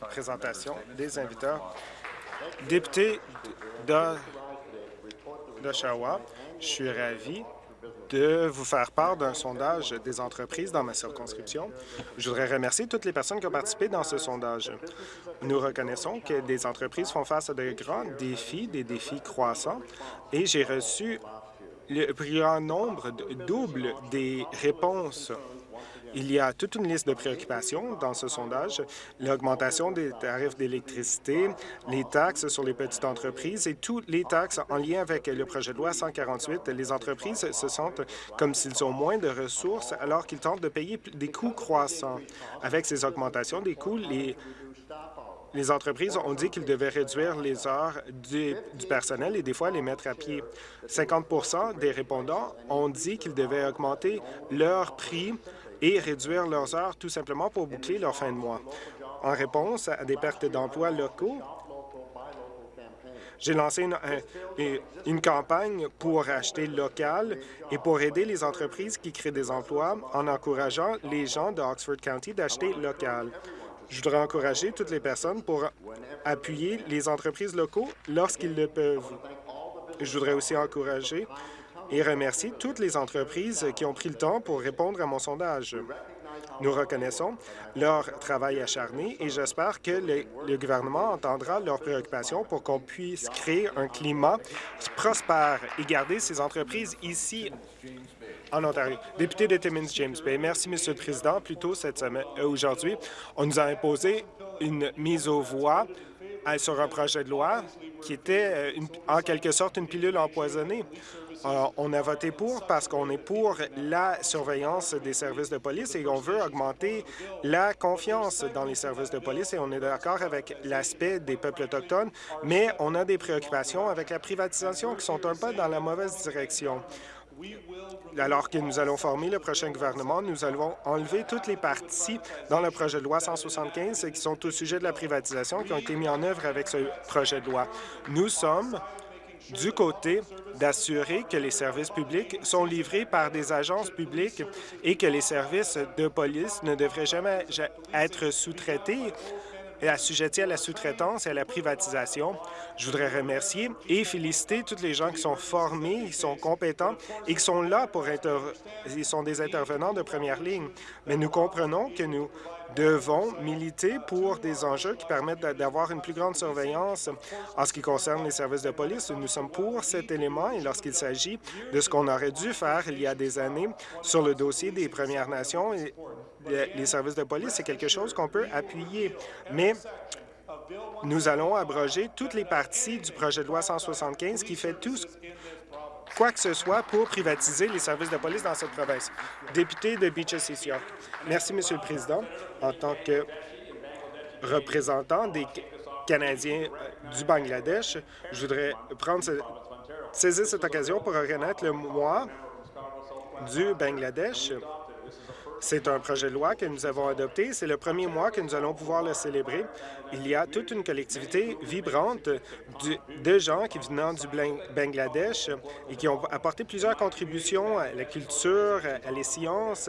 Présentation des inviteurs. Député d'Oshawa, je suis ravi de vous faire part d'un sondage des entreprises dans ma circonscription. Je voudrais remercier toutes les personnes qui ont participé dans ce sondage. Nous reconnaissons que des entreprises font face à de grands défis, des défis croissants, et j'ai reçu le plus grand nombre, double des réponses il y a toute une liste de préoccupations dans ce sondage, l'augmentation des tarifs d'électricité, les taxes sur les petites entreprises et toutes les taxes en lien avec le projet de loi 148. Les entreprises se sentent comme s'ils ont moins de ressources alors qu'ils tentent de payer des coûts croissants. Avec ces augmentations des coûts, les entreprises ont dit qu'ils devaient réduire les heures du, personnel et des fois les mettre à pied. 50% des répondants ont dit qu'ils devaient augmenter leur prix et réduire leurs heures tout simplement pour boucler leur fin de mois. En réponse à des pertes d'emplois locaux, j'ai lancé une, campagne pour acheter local et pour aider les entreprises qui créent des emplois en encourageant les gens de Oxford County d'acheter local. Je voudrais encourager toutes les personnes pour appuyer les entreprises locaux lorsqu'ils le peuvent. Je voudrais aussi encourager et remercier toutes les entreprises qui ont pris le temps pour répondre à mon sondage. Nous reconnaissons leur travail acharné et j'espère que le, gouvernement entendra leurs préoccupations pour qu'on puisse créer un climat prospère et garder ces entreprises ici en Ontario. Député de Timmins James Bay. Merci, Monsieur le Président. Plus tôt cette semaine, euh, aujourd'hui, on nous a imposé une mise aux voix euh, sur un projet de loi qui était euh, en quelque sorte une pilule empoisonnée. On a voté pour parce qu'on est pour la surveillance des services de police et on veut augmenter la confiance dans les services de police et on est d'accord avec l'aspect des peuples autochtones, mais on a des préoccupations avec la privatisation qui sont un peu dans la mauvaise direction. Alors que nous allons former le prochain gouvernement, nous allons enlever toutes les parties dans le projet de loi 175 qui sont au sujet de la privatisation qui ont été mis en œuvre avec ce projet de loi. Nous sommes du côté d'assurer que les services publics sont livrés par des agences publiques et que les services de police ne devraient jamais être sous-traités et assujettis à la sous-traitance et à la privatisation. Je voudrais remercier et féliciter tous les gens qui sont formés, qui sont compétents et qui sont là pour être... Ils sont des intervenants de première ligne. Mais nous comprenons que nous devons militer pour des enjeux qui permettent d'avoir une plus grande surveillance en ce qui concerne les services de police. Nous sommes pour cet élément et lorsqu'il s'agit de ce qu'on aurait dû faire il y a des années sur le dossier des Premières Nations les services de police, c'est quelque chose qu'on peut appuyer. Mais nous allons abroger toutes les parties du projet de loi 175 qui fait tout quoi que ce soit pour privatiser les services de police dans cette province. Député de Beaches East York. Merci, Monsieur le Président. En tant que représentant des Canadiens euh, du Bangladesh, je voudrais prendre saisir cette occasion pour reconnaître le mois du Bangladesh c'est un projet de loi que nous avons adopté. C'est le premier mois que nous allons pouvoir le célébrer. Il y a toute une collectivité vibrante de gens qui viennent du Bangladesh et qui ont apporté plusieurs contributions à la culture, à les sciences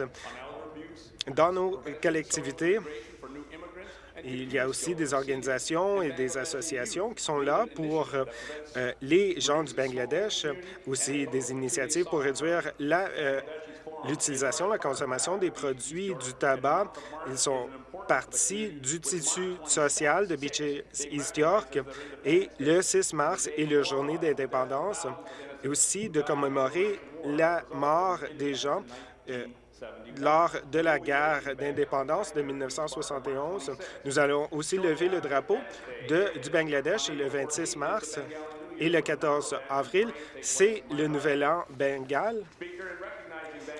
dans nos collectivités. Il y a aussi des organisations et des associations qui sont là pour euh, les gens du Bangladesh, aussi des initiatives pour réduire la euh, l'utilisation, la consommation des produits du tabac. Ils sont partie du tissu social de Beaches East York et le 6 mars est la journée d'indépendance et aussi de commémorer la mort des gens euh, lors de la guerre d'indépendance de 1971. Nous allons aussi lever le drapeau du Bangladesh le 26 mars et le 14 avril, c'est le Nouvel An bengal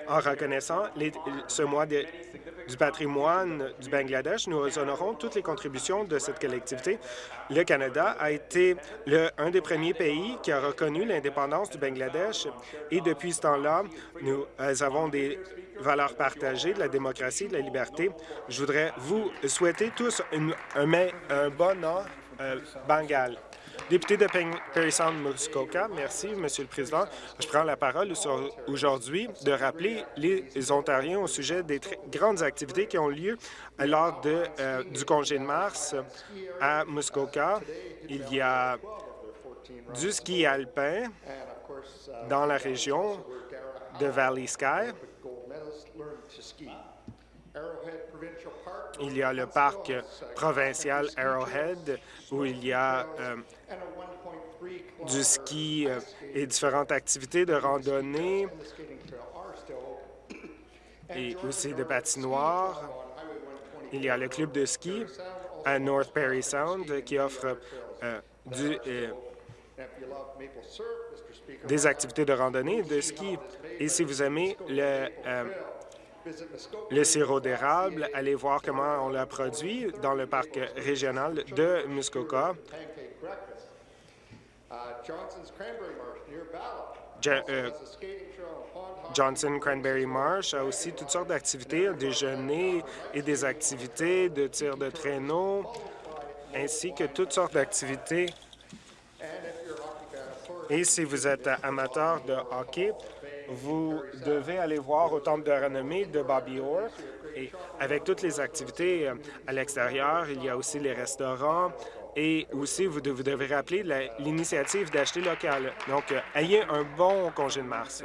en reconnaissant ce mois du patrimoine du Bangladesh, nous honorons toutes les contributions de cette collectivité. Le Canada a été le, un des premiers pays qui a reconnu l'indépendance du Bangladesh et depuis ce temps-là, nous euh, avons des valeurs partagées, de la démocratie, de la liberté. Je voudrais vous souhaiter tous un, bon an, euh. Député de Perry Sound Muskoka, merci, Monsieur le Président. Je prends la parole aujourd'hui de rappeler les Ontariens au sujet des grandes activités qui ont lieu lors de, euh, du congé de mars à Muskoka. Il y a du ski alpin dans la région de Valley Sky. Il y a le parc provincial Arrowhead où il y a euh, du ski euh, et différentes activités de randonnée. et aussi de patinoire. Il y a le club de ski à North Perry Sound qui offre euh, du, des activités de randonnée de ski. Et si vous aimez le, le sirop d'érable, allez voir comment on l'a produit dans le parc régional de Muskoka. Euh, Johnson Cranberry Marsh a aussi toutes sortes d'activités, déjeuner et des activités de tir de traîneau, ainsi que toutes sortes d'activités. Et si vous êtes amateur de hockey, vous devez aller voir au Temple de renommée de Bobby Orr. Et avec toutes les activités euh, à l'extérieur, il y a aussi les restaurants, et aussi, vous, devez rappeler l'initiative d'acheter local. Donc, euh, ayez un bon congé de mars.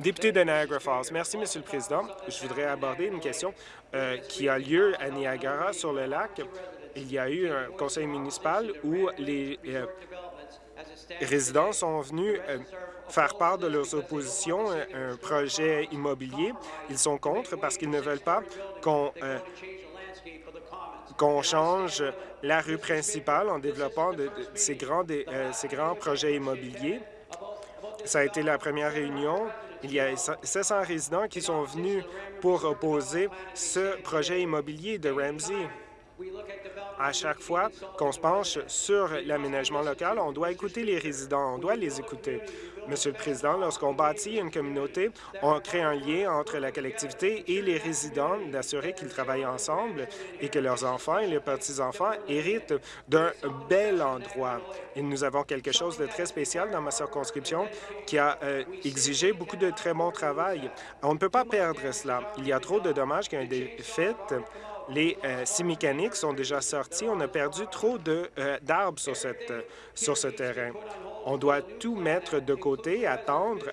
Député de Niagara Falls, merci, Monsieur le Président. Je voudrais aborder une question euh, qui a lieu à Niagara, sur le lac. Il y a eu un conseil municipal où les résidents sont venus faire part de leurs oppositions à un projet immobilier. Ils sont contre parce qu'ils ne veulent pas qu'on euh, qu'on change la rue principale en développant ces, grands, euh, ces grands projets immobiliers. Ça a été la première réunion. Il y a 700 résidents qui sont venus pour opposer ce projet immobilier de Ramsey. À chaque fois qu'on se penche sur l'aménagement local, on doit écouter les résidents, on doit les écouter. Monsieur le Président, lorsqu'on bâtit une communauté, on crée un lien entre la collectivité et les résidents d'assurer qu'ils travaillent ensemble et que leurs enfants et leurs petits-enfants héritent d'un bel endroit. Et nous avons quelque chose de très spécial dans ma circonscription qui a euh, exigé beaucoup de très bon travail. On ne peut pas perdre cela. Il y a trop de dommages qui ont été faits les euh, six mécaniques sont déjà sortis. On a perdu trop euh, d'arbres sur, cette, sur ce terrain. On doit tout mettre de côté, attendre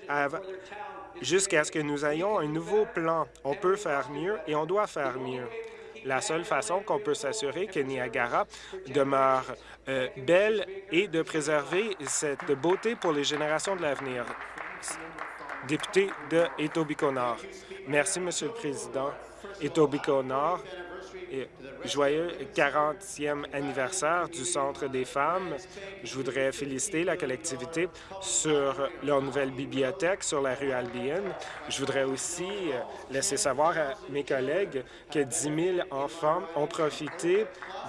jusqu'à ce que nous ayons un nouveau plan. On peut faire mieux et on doit faire mieux. La seule façon qu'on peut s'assurer que Niagara demeure euh, belle est de préserver cette beauté pour les générations de l'avenir. Député de Etobicoke-Nord. Merci, Monsieur le Président. Etobicoke-Nord joyeux 40e anniversaire du Centre des femmes. Je voudrais féliciter la collectivité sur leur nouvelle bibliothèque sur la rue Albion. Je voudrais aussi euh, laisser savoir à mes collègues que 10 000 enfants ont profité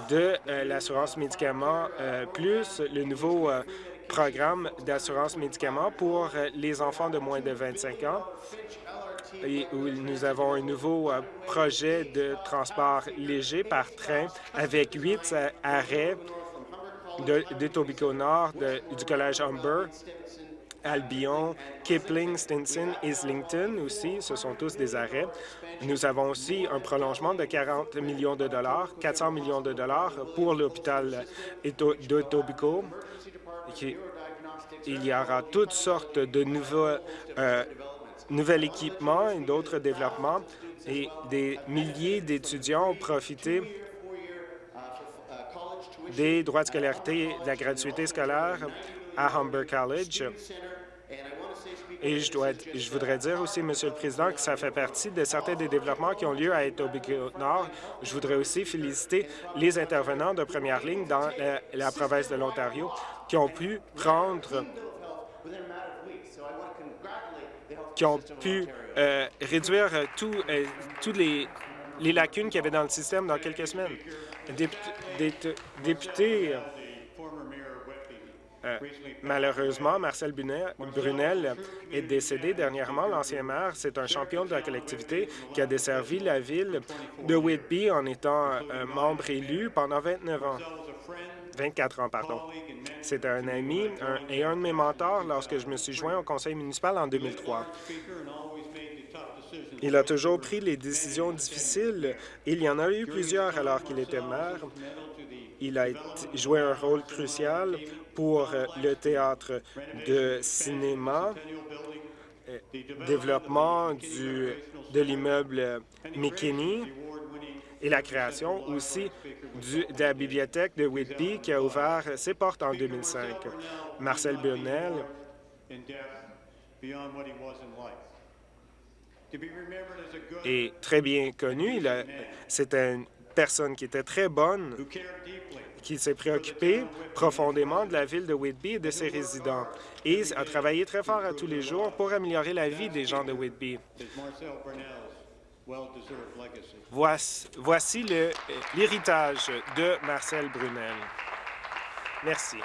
de euh, l'assurance médicaments euh, plus le nouveau programme d'assurance médicaments pour les enfants de moins de 25 ans nous avons un nouveau euh, projet de transport léger par train avec huit euh, arrêts de, Nord, du Collège Humber, Albion, Kipling, Stinson, Islington aussi, ce sont tous des arrêts. Nous avons aussi un prolongement de 40 millions de dollars, 400 millions de dollars pour l'hôpital d'Etobicoke. Il y aura toutes sortes de nouveaux euh, nouvel équipement et d'autres développements et des milliers d'étudiants ont profité des droits de scolarité de la gratuité scolaire à Humber College. Et je, voudrais dire aussi, Monsieur le Président, que ça fait partie de certains des développements qui ont lieu à Etobicoke-Nord. Je voudrais aussi féliciter les intervenants de première ligne dans la province de l'Ontario qui ont pu prendre qui ont pu euh, réduire euh, toutes les, lacunes qu'il y avait dans le système dans quelques semaines. Député, euh, malheureusement, Marcel Brunel est décédé dernièrement. L'ancien maire, c'est un champion de la collectivité qui a desservi la ville de Whitby en étant membre élu pendant 29 ans. 24 ans, pardon. C'était un ami et un de mes mentors lorsque je me suis joint au conseil municipal en 2003. Il a toujours pris les décisions difficiles. Il y en a eu plusieurs alors qu'il était maire. Il a joué un rôle crucial pour le théâtre de cinéma, euh, développement du, de l'immeuble McKinney et la création aussi de la bibliothèque de Whitby qui a ouvert ses portes en 2005. Marcel Burnell est très bien connu. C'était une personne qui était très bonne, qui s'est préoccupé profondément de la ville de Whitby et de ses résidents et a travaillé très fort à tous les jours pour améliorer la vie des gens de Whitby. Voici l'héritage de Marcel Brunel. Merci.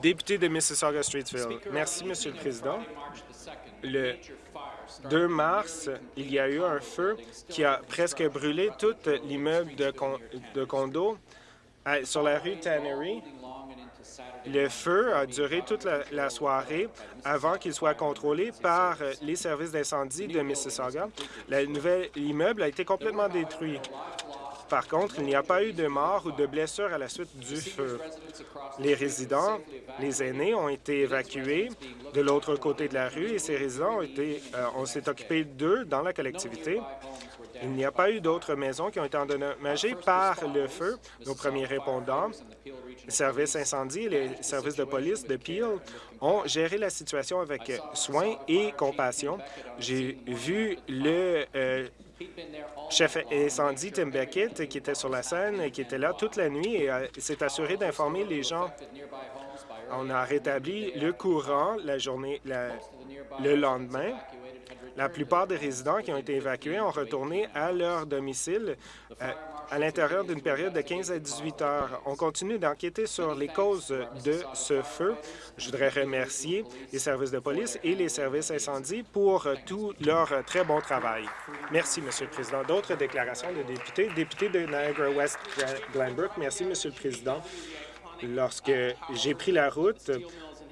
Député de Mississauga-Streetsville. Merci, Monsieur le Président. Le 2 mars, il y a eu un feu qui a presque brûlé tout l'immeuble de, de condos sur la rue Tannery. Le feu a duré toute la, soirée avant qu'il soit contrôlé par les services d'incendie de Mississauga. Le nouvel immeuble a été complètement détruit. Par contre, il n'y a pas eu de mort ou de blessures à la suite du feu. Les résidents, les aînés, ont été évacués de l'autre côté de la rue et ces résidents ont été, euh, on s'est occupé d'eux dans la collectivité. Il n'y a pas eu d'autres maisons qui ont été endommagées par le feu. Nos premiers répondants, les services incendie et les services de police de Peel ont géré la situation avec soin et compassion. J'ai vu le euh, chef incendie Tim Beckett, qui était sur la scène qui était là toute la nuit et s'est assuré d'informer les gens. On a rétabli le courant la journée, le lendemain. La plupart des résidents qui ont été évacués ont retourné à leur domicile euh, à l'intérieur d'une période de 15 à 18 heures. On continue d'enquêter sur les causes de ce feu. Je voudrais remercier les services de police et les services incendies pour tout leur très bon travail. Merci, Monsieur le Président. D'autres déclarations de députés. Député de Niagara-West Glenbrook. Merci, Monsieur le Président. Lorsque j'ai pris la route,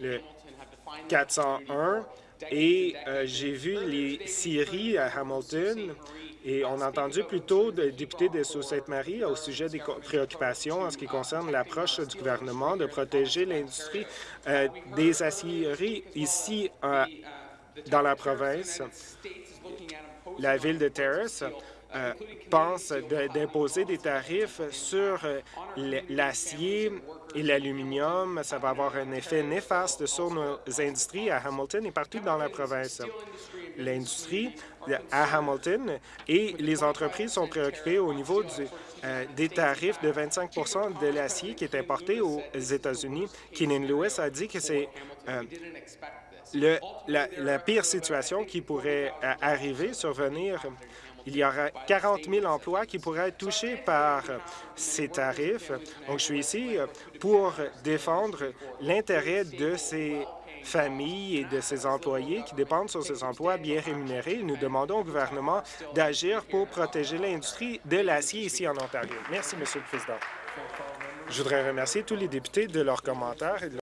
le 401, et euh, j'ai vu les scieries à Hamilton et on a entendu plutôt des députés de Sault-Sainte-Marie au sujet des préoccupations en ce qui concerne l'approche du gouvernement de protéger l'industrie euh, des aciéries ici euh, dans la province. La ville de Terrace euh, pense d'imposer des tarifs sur l'acier et l'aluminium. Ça va avoir un effet néfaste sur nos industries à Hamilton et partout dans la province. L'industrie à Hamilton et les entreprises sont préoccupées au niveau euh, des tarifs de 25% de l'acier qui est importé aux États-Unis. Keenan Lewis a dit que c'est euh, la, pire situation qui pourrait euh, arriver, survenir. Il y aura 40 000 emplois qui pourraient être touchés par ces tarifs. Donc, je suis ici pour défendre l'intérêt de ces familles et de ses employés qui dépendent sur ces emplois bien rémunérés. Nous demandons au gouvernement d'agir pour protéger l'industrie de l'acier ici en Ontario. Merci, Monsieur le Président. Je voudrais remercier tous les députés de leurs commentaires et de